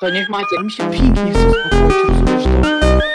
To niech macie. Tam się pięknie chce uspokoić, rozumiesz to?